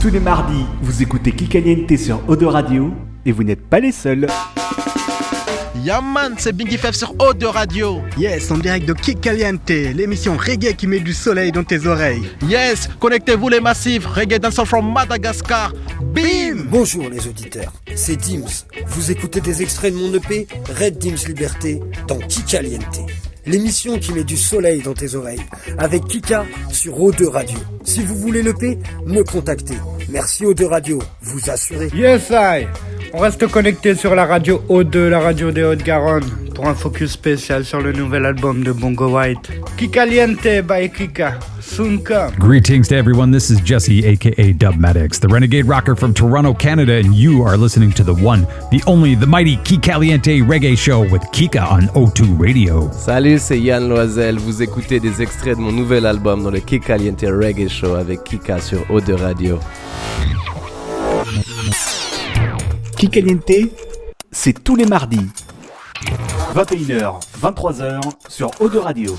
Tous les mardis, vous écoutez Kikaliente sur Odo Radio et vous n'êtes pas les seuls. Yaman, c'est Bingy Fef sur Eau de Radio. Yes, en direct de Kick Caliente, l'émission reggae qui met du soleil dans tes oreilles. Yes, connectez-vous les massifs, reggae dancehall from Madagascar. Bim Bonjour les auditeurs, c'est Dims. Vous écoutez des extraits de mon EP Red Dims Liberté dans Kikaliente. L'émission qui met du soleil dans tes oreilles, avec Kika sur O2 Radio. Si vous voulez l'EP, me contactez. Merci O2 Radio, vous assurez. Yes, I. On reste connecté sur la radio O2, la radio des Hautes-Garonne, pour un focus spécial sur le nouvel album de Bongo White. Kikaliente by Kika. Soon come. Greetings to everyone. This is Jesse, aka Dubmatics, the renegade rocker from Toronto, Canada, and you are listening to the one, the only, the mighty Kikaliente Reggae Show with Kika on O2 Radio. Salut, c'est Yann Loisel. Vous écoutez des extraits de mon nouvel album dans le Kikaliente Reggae Show avec Kika sur O2 Radio. Kikaliente, c'est tous les mardis. 21h, 23h sur Odo Radio.